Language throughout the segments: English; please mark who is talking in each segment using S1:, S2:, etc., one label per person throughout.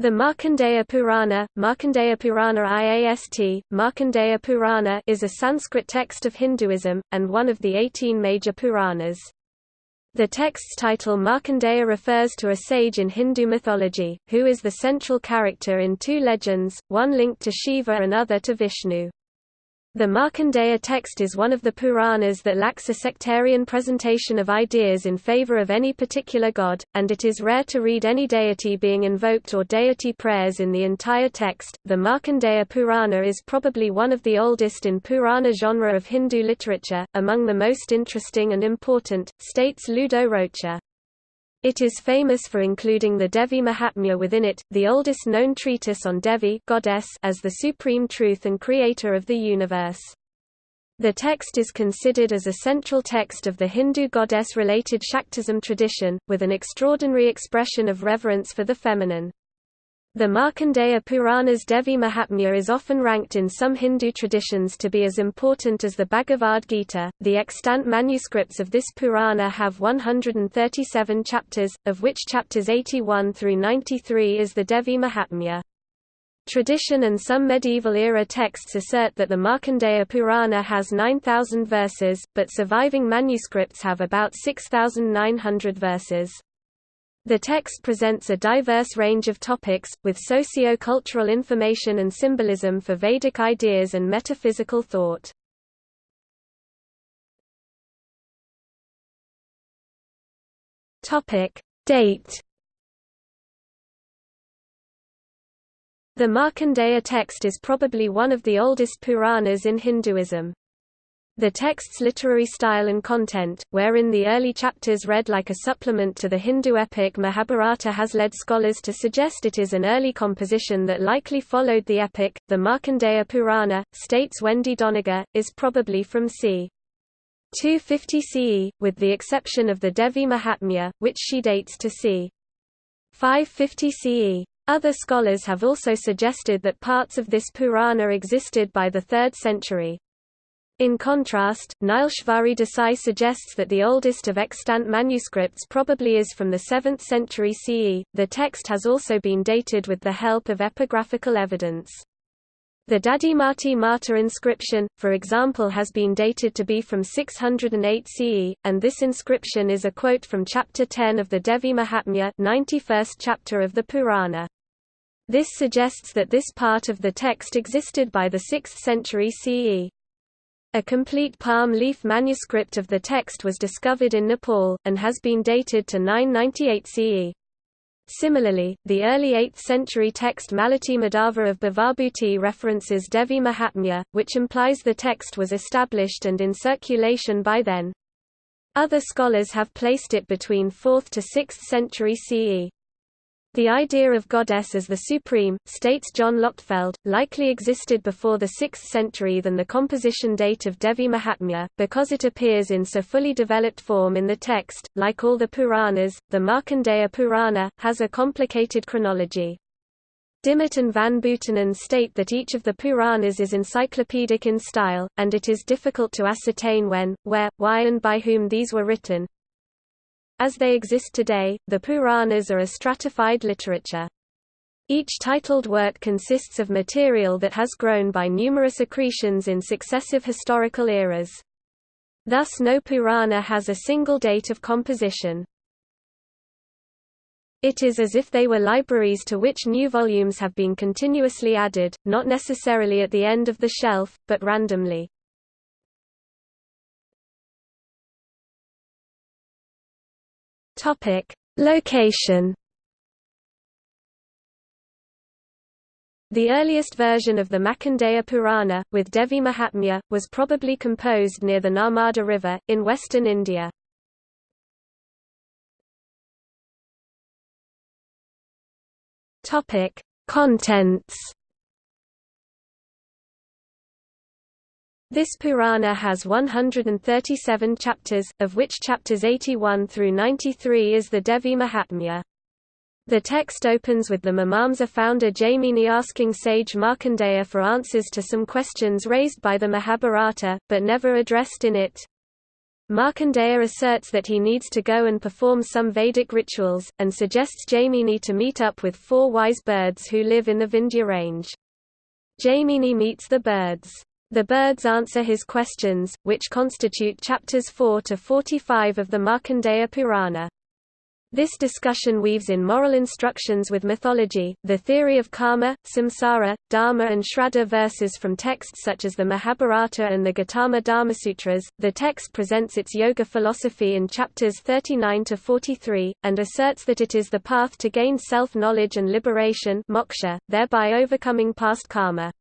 S1: The Markandeya Purana, Markandeya Purana IAST, Markandeya Purana is a Sanskrit text of Hinduism, and one of the 18 major Puranas. The text's title Markandeya refers to a sage in Hindu mythology, who is the central character in two legends, one linked to Shiva and other to Vishnu. The Markandeya text is one of the Puranas that lacks a sectarian presentation of ideas in favor of any particular god, and it is rare to read any deity being invoked or deity prayers in the entire text. The Markandeya Purana is probably one of the oldest in Purana genre of Hindu literature, among the most interesting and important, states Ludo Rocher. It is famous for including the Devi Mahatmya within it, the oldest known treatise on Devi goddess as the supreme truth and creator of the universe. The text is considered as a central text of the Hindu goddess-related Shaktism tradition, with an extraordinary expression of reverence for the feminine. The Markandeya Purana's Devi Mahatmya is often ranked in some Hindu traditions to be as important as the Bhagavad Gita. The extant manuscripts of this Purana have 137 chapters, of which chapters 81 through 93 is the Devi Mahatmya. Tradition and some medieval-era texts assert that the Markandeya Purana has 9,000 verses, but surviving manuscripts have about 6,900 verses. The text presents a diverse range of topics, with socio-cultural information and symbolism for Vedic ideas and metaphysical thought. Date The Markandeya text is probably one of the oldest Puranas in Hinduism. The text's literary style and content, wherein the early chapters read like a supplement to the Hindu epic Mahabharata has led scholars to suggest it is an early composition that likely followed the epic. The Markandeya Purana, states Wendy Doniger, is probably from c. 250 CE, with the exception of the Devi Mahatmya, which she dates to c. 550 CE. Other scholars have also suggested that parts of this Purana existed by the 3rd century. In contrast, Nileshvari Desai suggests that the oldest of extant manuscripts probably is from the 7th century CE. The text has also been dated with the help of epigraphical evidence. The Dadhimati Mata inscription, for example has been dated to be from 608 CE, and this inscription is a quote from chapter 10 of the Devi Mahatmya 91st chapter of the Purana. This suggests that this part of the text existed by the 6th century CE. A complete palm leaf manuscript of the text was discovered in Nepal, and has been dated to 998 CE. Similarly, the early 8th century text Malati Madhava of Bhavabhuti references Devi Mahatmya, which implies the text was established and in circulation by then. Other scholars have placed it between 4th to 6th century CE. The idea of goddess as the supreme, states John Lochtefeld, likely existed before the 6th century than the composition date of Devi Mahatmya, because it appears in so fully developed form in the text. Like all the Puranas, the Markandeya Purana, has a complicated chronology. Dimmitt and van Buitenen state that each of the Puranas is encyclopedic in style, and it is difficult to ascertain when, where, why and by whom these were written. As they exist today, the Puranas are a stratified literature. Each titled work consists of material that has grown by numerous accretions in successive historical eras. Thus no Purana has a single date of composition. It is as if they were libraries to which new volumes have been continuously added, not necessarily at the end of the shelf, but randomly. Topic: Location. The earliest version of the Markandeya Purana, with Devi Mahatmya, was probably composed near the Narmada River, in western India. Contents This Purana has 137 chapters, of which chapters 81 through 93 is the Devi Mahatmya. The text opens with the Mimamsa founder Jaimini asking sage Markandeya for answers to some questions raised by the Mahabharata, but never addressed in it. Markandeya asserts that he needs to go and perform some Vedic rituals, and suggests Jaimini to meet up with four wise birds who live in the Vindhya range. Jaimini meets the birds. The birds answer his questions, which constitute chapters 4 to 45 of the Markandeya Purana. This discussion weaves in moral instructions with mythology, the theory of karma, samsara, dharma, and shraddha verses from texts such as the Mahabharata and the Gautama Dharmasutras. The text presents its yoga philosophy in chapters 39 to 43, and asserts that it is the path to gain self knowledge and liberation, moksha, thereby overcoming past karma.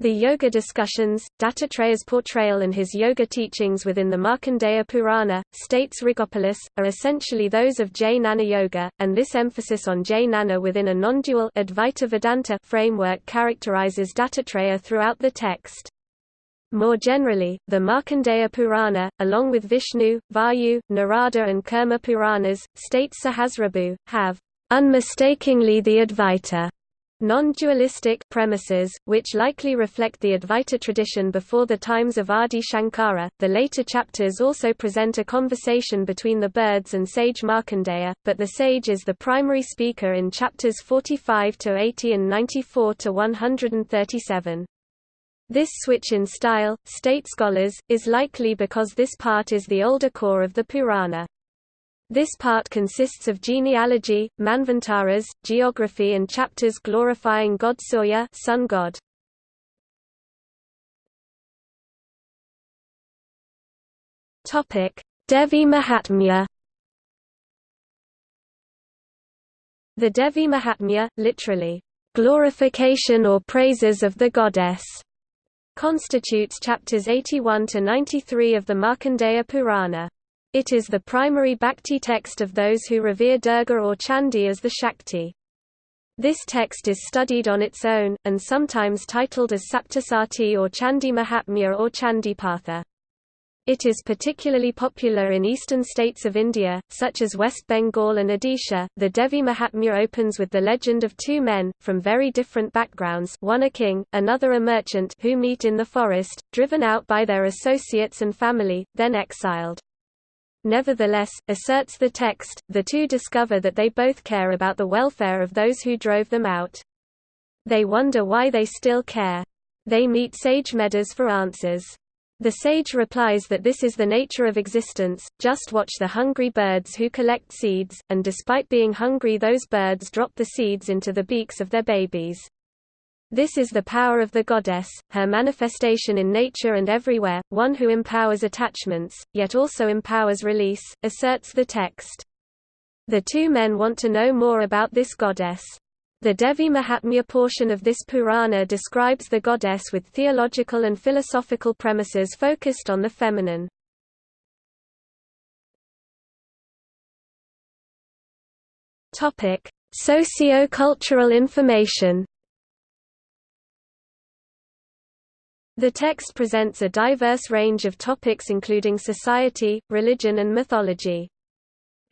S1: The yoga discussions, Dattatreya's portrayal and his yoga teachings within the Markandeya Purana, states Rigopoulos, are essentially those of Jnana Yoga, and this emphasis on Jnana within a non-dual Advaita Vedanta framework characterizes Dattatreya throughout the text. More generally, the Markandeya Purana, along with Vishnu, Vayu, Narada and Kurma Puranas, states Sahasrabhu, have unmistakingly the Advaita Non-dualistic premises, which likely reflect the Advaita tradition before the times of Adi Shankara. The later chapters also present a conversation between the birds and sage Markandeya, but the sage is the primary speaker in chapters 45 to 80 and 94 to 137. This switch in style, state scholars, is likely because this part is the older core of the Purana. This part consists of genealogy, manvantaras, geography and chapters glorifying god Surya sun god. Devi Mahatmya. The Devi Mahatmya, literally, glorification or praises of the goddess, constitutes chapters 81 to 93 of the Markandeya Purana. It is the primary bhakti text of those who revere Durga or Chandi as the Shakti. This text is studied on its own, and sometimes titled as Saptasati or Chandi Mahatmya or Chandipatha. It is particularly popular in eastern states of India, such as West Bengal and Odisha. The Devi Mahatmya opens with the legend of two men, from very different backgrounds one a king, another a merchant who meet in the forest, driven out by their associates and family, then exiled. Nevertheless, asserts the text, the two discover that they both care about the welfare of those who drove them out. They wonder why they still care. They meet sage Medhas for answers. The sage replies that this is the nature of existence, just watch the hungry birds who collect seeds, and despite being hungry those birds drop the seeds into the beaks of their babies. This is the power of the goddess, her manifestation in nature and everywhere, one who empowers attachments, yet also empowers release, asserts the text. The two men want to know more about this goddess. The Devi Mahatmya portion of this Purana describes the goddess with theological and philosophical premises focused on the feminine. Socio-cultural information The text presents a diverse range of topics including society, religion and mythology.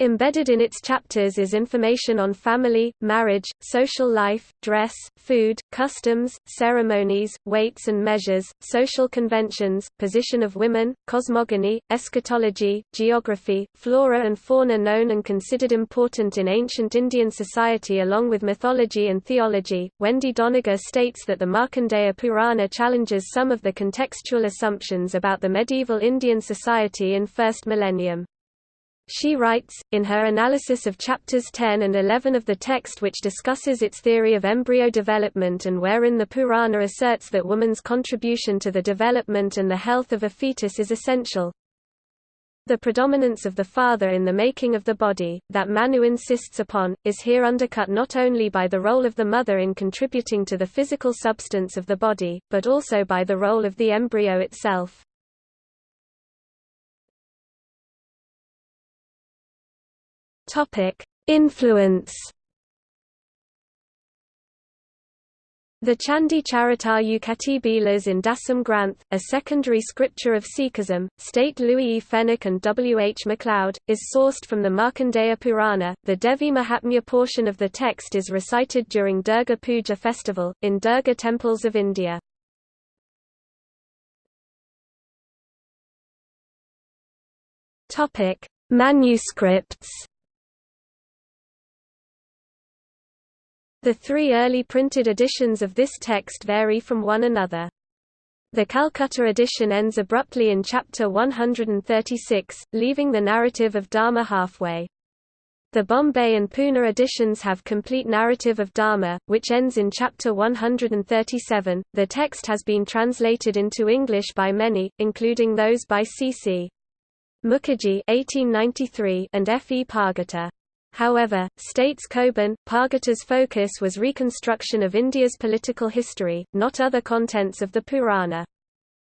S1: Embedded in its chapters is information on family, marriage, social life, dress, food, customs, ceremonies, weights and measures, social conventions, position of women, cosmogony, eschatology, geography, flora and fauna known and considered important in ancient Indian society along with mythology and theology. Wendy Doniger states that the Markandeya Purana challenges some of the contextual assumptions about the medieval Indian society in first millennium. She writes, in her analysis of chapters 10 and 11 of the text which discusses its theory of embryo development and wherein the Purana asserts that woman's contribution to the development and the health of a fetus is essential. The predominance of the father in the making of the body, that Manu insists upon, is here undercut not only by the role of the mother in contributing to the physical substance of the body, but also by the role of the embryo itself. Influence. The Chandi Charitar Bilas in Dasam Granth, a secondary scripture of Sikhism, state Louis E. Fenech and W. H. McLeod, is sourced from the Markandeya Purana. The Devi Mahatmya portion of the text is recited during Durga Puja festival, in Durga temples of India. Manuscripts. The three early printed editions of this text vary from one another. The Calcutta edition ends abruptly in chapter 136, leaving the narrative of Dharma halfway. The Bombay and Pune editions have complete narrative of Dharma, which ends in chapter 137. The text has been translated into English by many, including those by C.C. Mukherjee (1893) and F. E. Pargiter. However, states Coburn, Pargiter's focus was reconstruction of India's political history, not other contents of the Purana.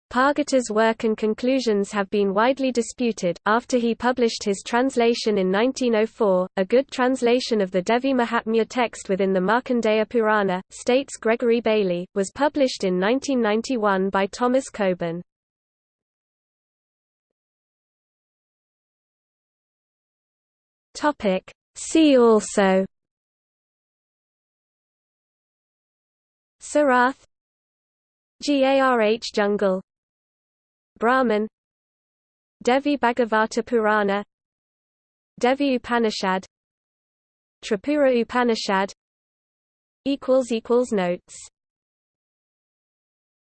S1: Pargiter's work and conclusions have been widely disputed. After he published his translation in 1904, a good translation of the Devi Mahatmya text within the Markandeya Purana, states Gregory Bailey, was published in 1991 by Thomas Coburn. Topic See also. Sarath. Garh Jungle. Brahman. Devi Bhagavata Purana. Devi Upanishad. Tripura Upanishad. Notes